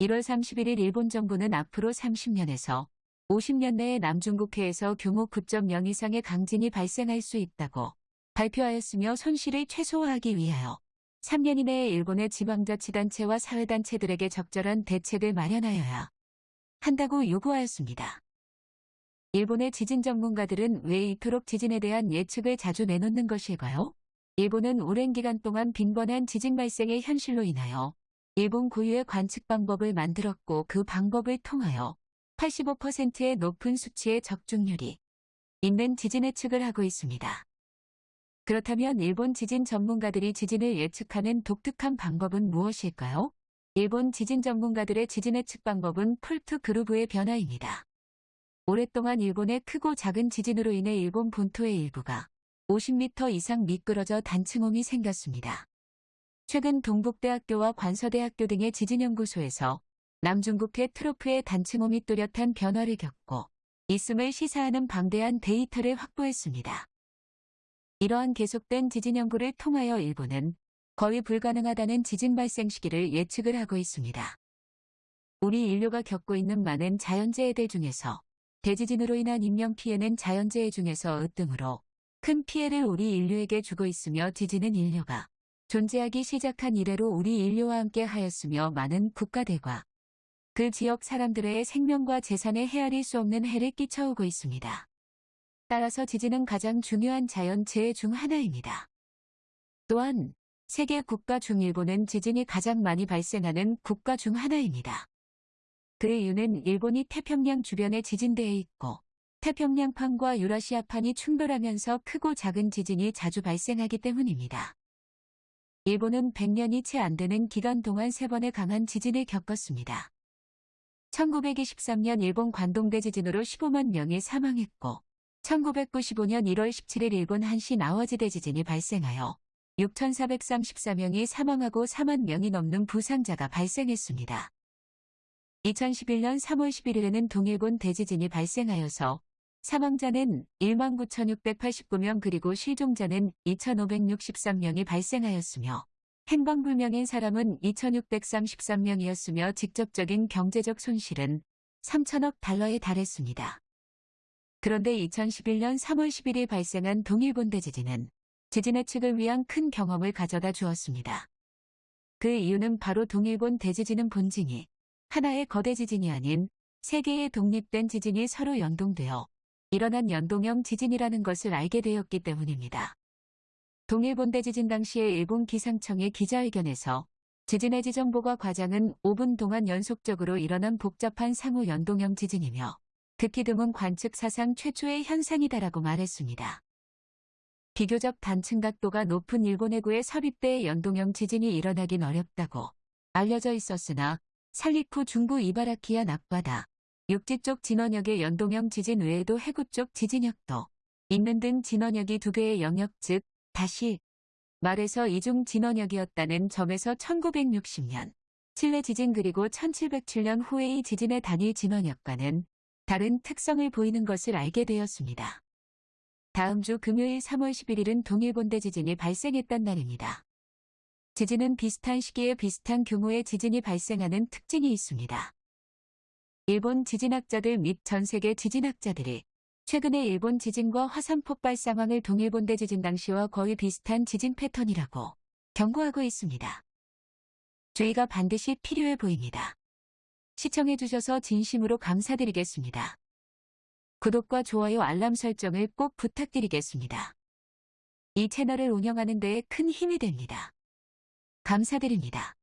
1월 31일 일본 정부는 앞으로 30년에서 50년 내에 남중국해에서 규모 9.0 이상의 강진이 발생할 수 있다고 발표하였으며 손실을 최소화하기 위하여 3년 이내에 일본의 지방자치단체와 사회단체들에게 적절한 대책을 마련하여야 한다고 요구하였습니다. 일본의 지진 전문가들은 왜 이토록 지진에 대한 예측을 자주 내놓는 것일까요? 일본은 오랜 기간 동안 빈번한 지진 발생의 현실로 인하여 일본 고유의 관측 방법을 만들었고 그 방법을 통하여 85%의 높은 수치의 적중률이 있는 지진 예측을 하고 있습니다. 그렇다면 일본 지진 전문가들이 지진을 예측하는 독특한 방법은 무엇일까요? 일본 지진 전문가들의 지진 예측 방법은 폴트 그루브의 변화입니다. 오랫동안 일본의 크고 작은 지진으로 인해 일본 본토의 일부가 50m 이상 미끄러져 단층홈이 생겼습니다. 최근 동북대학교와 관서대학교 등의 지진연구소에서 남중국해 트로프의 단층홈이 뚜렷한 변화를 겪고 있음을 시사하는 방대한 데이터를 확보했습니다. 이러한 계속된 지진 연구를 통하여 일본은 거의 불가능하다는 지진 발생 시기를 예측을 하고 있습니다. 우리 인류가 겪고 있는 많은 자연재해들 중에서 대지진으로 인한 인명피해는 자연재해 중에서 으뜸으로 큰 피해를 우리 인류에게 주고 있으며 지진은 인류가 존재하기 시작한 이래로 우리 인류와 함께 하였으며 많은 국가들과 그 지역 사람들의 생명과 재산에 헤아릴 수 없는 해를 끼쳐오고 있습니다. 따라서 지진은 가장 중요한 자연재해 중 하나입니다. 또한 세계 국가 중 일본은 지진이 가장 많이 발생하는 국가 중 하나입니다. 그 이유는 일본이 태평양 주변에 지진대에 있고 태평양판과 유라시아판이 충돌하면서 크고 작은 지진이 자주 발생하기 때문입니다. 일본은 100년이 채 안 되는 기간 동안 3번의 강한 지진을 겪었습니다. 1923년 일본 관동대 지진으로 15만 명이 사망했고 1995년 1월 17일 일본 한시 나와지대 지진이 발생하여 6,434명이 사망하고 4만 명이 넘는 부상자가 발생했습니다. 2011년 3월 11일에는 동일본 대지진이 발생하여서 사망자는 19,689명 그리고 실종자는 2,563명이 발생하였으며 행방불명인 사람은 2,633명이었으며 직접적인 경제적 손실은 3천억 달러에 달했습니다. 그런데 2011년 3월 10일에 발생한 동일본 대 지진은 지진 예측을 위한 큰 경험을 가져다 주었습니다. 그 이유는 바로 동일본 대지진은 본징이 하나의 거대 지진이 아닌 세 개의 독립된 지진이 서로 연동되어 일어난 연동형 지진이라는 것을 알게 되었기 때문입니다. 동일본 대 지진 당시의 일본 기상청의 기자회견에서 지진의 지정보가 과장은 5분 동안 연속적으로 일어난 복잡한 상호 연동형 지진이며 극히 드문 관측 사상 최초의 현상이다라고 말했습니다. 비교적 단층 각도가 높은 일본 해구의 섭입대의 연동형 지진이 일어나긴 어렵다고 알려져 있었으나 살리쿠 중부 이바라키야 낙바다, 육지 쪽 진원역의 연동형 지진 외에도 해구 쪽 지진역도 있는 등 진원역이 두 개의 영역 즉 다시 말해서 이중 진원역이었다는 점에서 1960년 칠레 지진 그리고 1707년 후의 이 지진의 단일 진원역과는 다른 특성을 보이는 것을 알게 되었습니다. 다음 주 금요일 3월 11일은 동일본대 지진이 발생했던 날입니다. 지진은 비슷한 시기에 비슷한 규모의 지진이 발생하는 특징이 있습니다. 일본 지진학자들 및 전 세계 지진학자들이 최근에 일본 지진과 화산 폭발 상황을 동일본대 지진 당시와 거의 비슷한 지진 패턴이라고 경고하고 있습니다. 주의가 반드시 필요해 보입니다. 시청해주셔서 진심으로 감사드리겠습니다. 구독과 좋아요 알람 설정을 꼭 부탁드리겠습니다. 이 채널을 운영하는 데에 큰 힘이 됩니다. 감사드립니다.